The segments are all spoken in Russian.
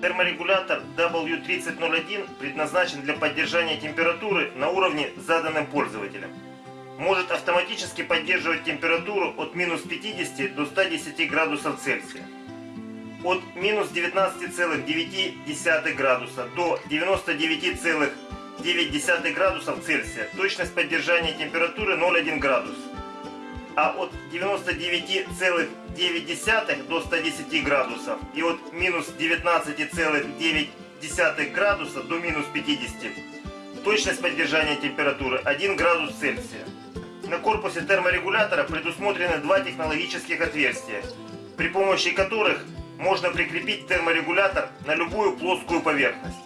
Терморегулятор W3001 предназначен для поддержания температуры на уровне, заданным пользователем. Может автоматически поддерживать температуру от минус 50 до 110 градусов Цельсия. От минус 19,9 градуса до 99,9 градусов Цельсия. Точность поддержания температуры 0,1 градус а от 99,9 до 110 градусов и от минус 19,9 градуса до минус 50. Точность поддержания температуры 1 градус Цельсия. На корпусе терморегулятора предусмотрены два технологических отверстия, при помощи которых можно прикрепить терморегулятор на любую плоскую поверхность.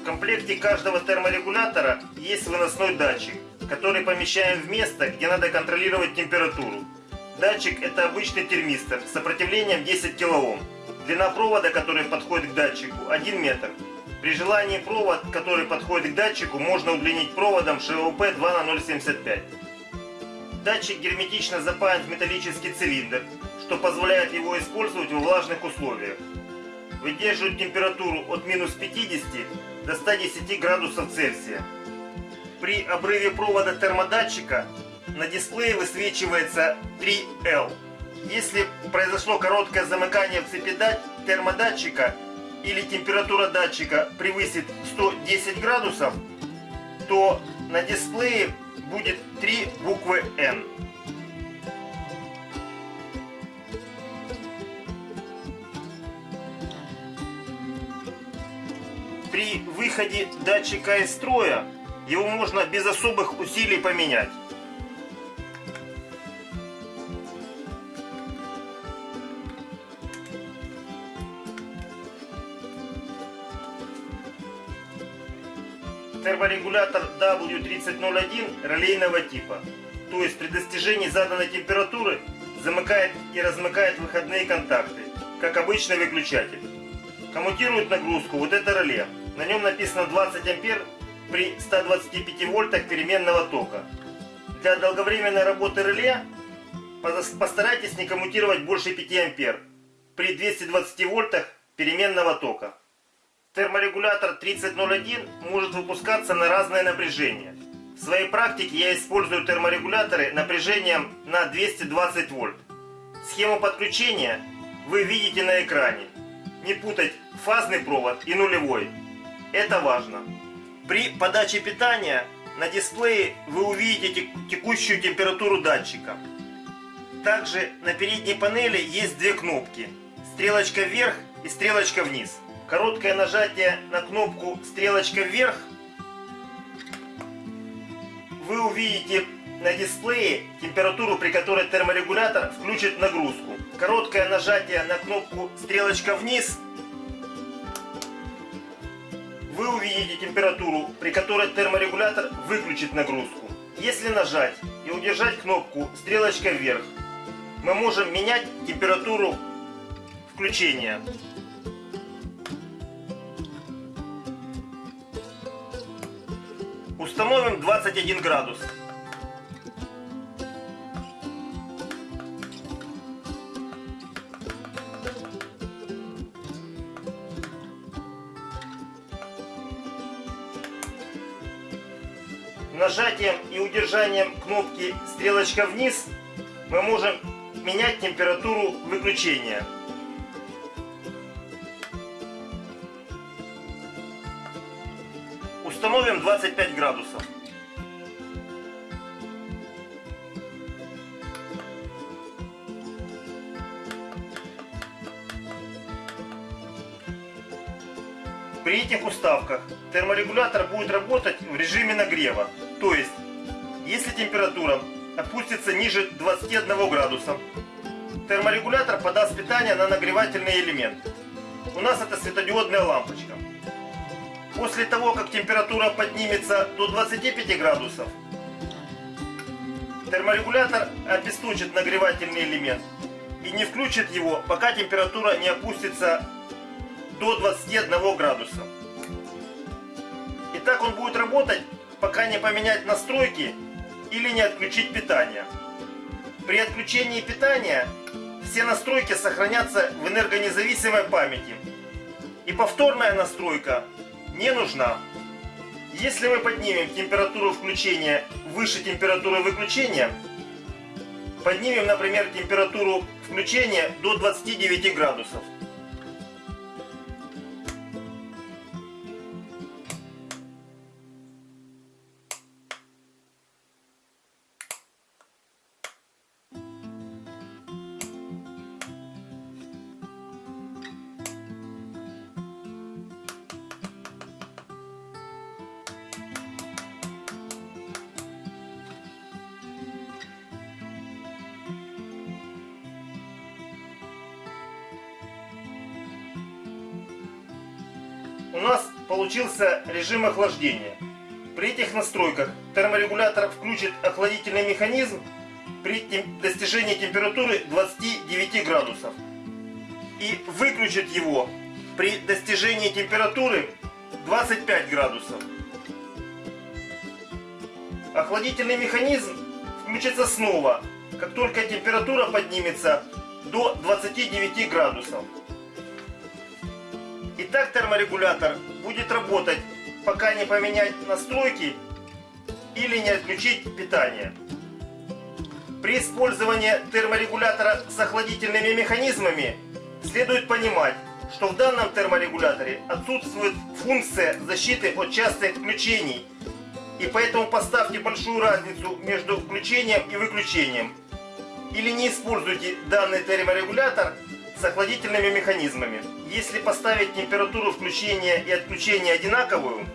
В комплекте каждого терморегулятора есть выносной датчик, который помещаем в место, где надо контролировать температуру. Датчик это обычный термистор с сопротивлением 10 кОм. Длина провода, который подходит к датчику, 1 метр. При желании провод, который подходит к датчику, можно удлинить проводом ШВП 2 на 0,75. Датчик герметично запаян в металлический цилиндр, что позволяет его использовать во влажных условиях. Выдерживает температуру от минус 50 до 110 градусов Цельсия. При обрыве провода термодатчика на дисплее высвечивается 3L. Если произошло короткое замыкание в цепи термодатчика или температура датчика превысит 110 градусов, то на дисплее будет три буквы N. При выходе датчика из строя его можно без особых усилий поменять. Терморегулятор W3001 релейного типа, то есть при достижении заданной температуры замыкает и размыкает выходные контакты, как обычный выключатель. Коммутирует нагрузку вот это реле. На нем написано 20 ампер при 125 вольтах переменного тока. Для долговременной работы реле постарайтесь не коммутировать больше 5 ампер при 220 вольтах переменного тока. Терморегулятор 3001 может выпускаться на разное напряжение. В своей практике я использую терморегуляторы напряжением на 220 вольт. Схему подключения вы видите на экране. Не путать фазный провод и нулевой. Это важно. При подаче питания на дисплее вы увидите текущую температуру датчика. Также на передней панели есть две кнопки. Стрелочка вверх и стрелочка вниз. Короткое нажатие на кнопку стрелочка вверх вы увидите на дисплее температуру, при которой терморегулятор включит нагрузку. Короткое нажатие на кнопку стрелочка вниз увидите температуру, при которой терморегулятор выключит нагрузку. Если нажать и удержать кнопку стрелочка вверх, мы можем менять температуру включения. Установим 21 градус. Нажатием и удержанием кнопки стрелочка вниз мы можем менять температуру выключения. Установим 25 градусов. При этих уставках терморегулятор будет работать в режиме нагрева. То есть, если температура опустится ниже 21 градуса, терморегулятор подаст питание на нагревательный элемент. У нас это светодиодная лампочка. После того, как температура поднимется до 25 градусов, терморегулятор обесточит нагревательный элемент и не включит его, пока температура не опустится до 21 градуса. И так он будет работать пока не поменять настройки или не отключить питание. При отключении питания все настройки сохранятся в энергонезависимой памяти И повторная настройка не нужна. Если мы поднимем температуру включения выше температуры выключения, поднимем, например, температуру включения до 29 градусов. У нас получился режим охлаждения. При этих настройках терморегулятор включит охладительный механизм при достижении температуры 29 градусов и выключит его при достижении температуры 25 градусов. Охладительный механизм включится снова, как только температура поднимется до 29 градусов. И так терморегулятор будет работать, пока не поменять настройки или не отключить питание. При использовании терморегулятора с охладительными механизмами следует понимать, что в данном терморегуляторе отсутствует функция защиты от частых включений. И поэтому поставьте большую разницу между включением и выключением. Или не используйте данный терморегулятор с охладительными механизмами. Если поставить температуру включения и отключения одинаковую,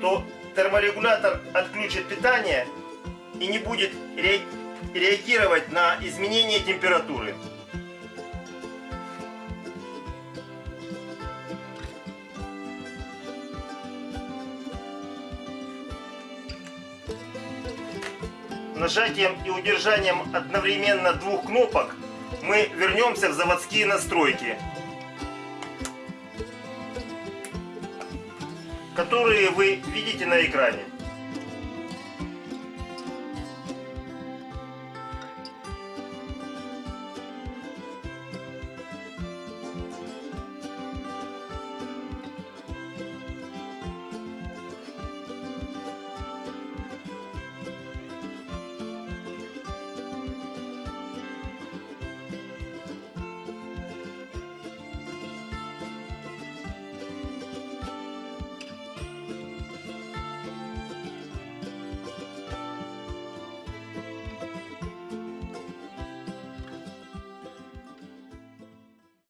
то терморегулятор отключит питание и не будет реагировать на изменение температуры. Нажатием и удержанием одновременно двух кнопок мы вернемся в заводские настройки, которые вы видите на экране.